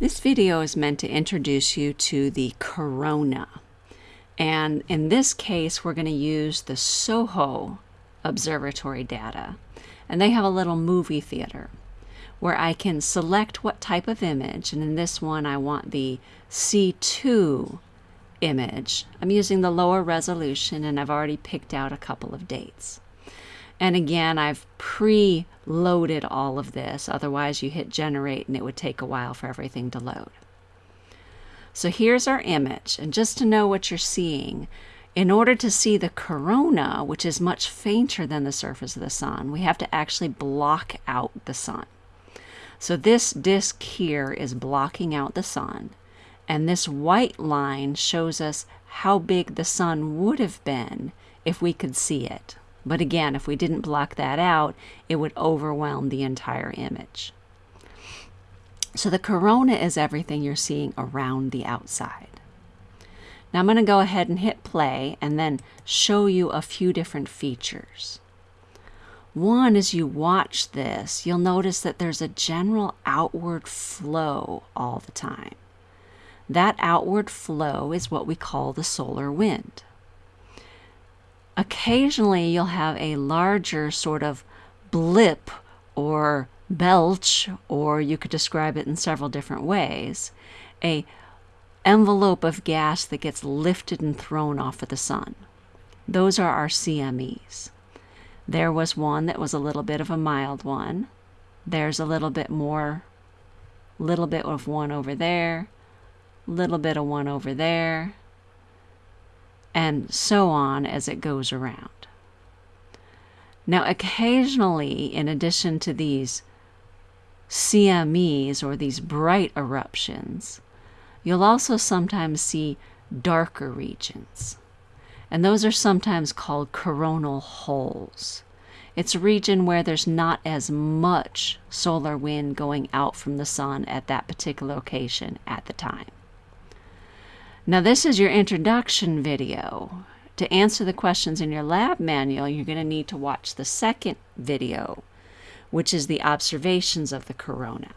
This video is meant to introduce you to the corona. And in this case, we're going to use the SOHO observatory data. And they have a little movie theater where I can select what type of image. And in this one, I want the C2 image. I'm using the lower resolution and I've already picked out a couple of dates. And again, I've pre-loaded all of this. Otherwise, you hit generate and it would take a while for everything to load. So here's our image. And just to know what you're seeing, in order to see the corona, which is much fainter than the surface of the sun, we have to actually block out the sun. So this disk here is blocking out the sun. And this white line shows us how big the sun would have been if we could see it. But again, if we didn't block that out, it would overwhelm the entire image. So the corona is everything you're seeing around the outside. Now I'm going to go ahead and hit play and then show you a few different features. One, as you watch this, you'll notice that there's a general outward flow all the time. That outward flow is what we call the solar wind. Occasionally, you'll have a larger sort of blip or belch, or you could describe it in several different ways, a envelope of gas that gets lifted and thrown off of the sun. Those are our CMEs. There was one that was a little bit of a mild one. There's a little bit more, little bit of one over there, little bit of one over there, and so on as it goes around. Now, occasionally, in addition to these CMEs or these bright eruptions, you'll also sometimes see darker regions. And those are sometimes called coronal holes. It's a region where there's not as much solar wind going out from the sun at that particular location at the time. Now this is your introduction video. To answer the questions in your lab manual, you're going to need to watch the second video, which is the observations of the corona.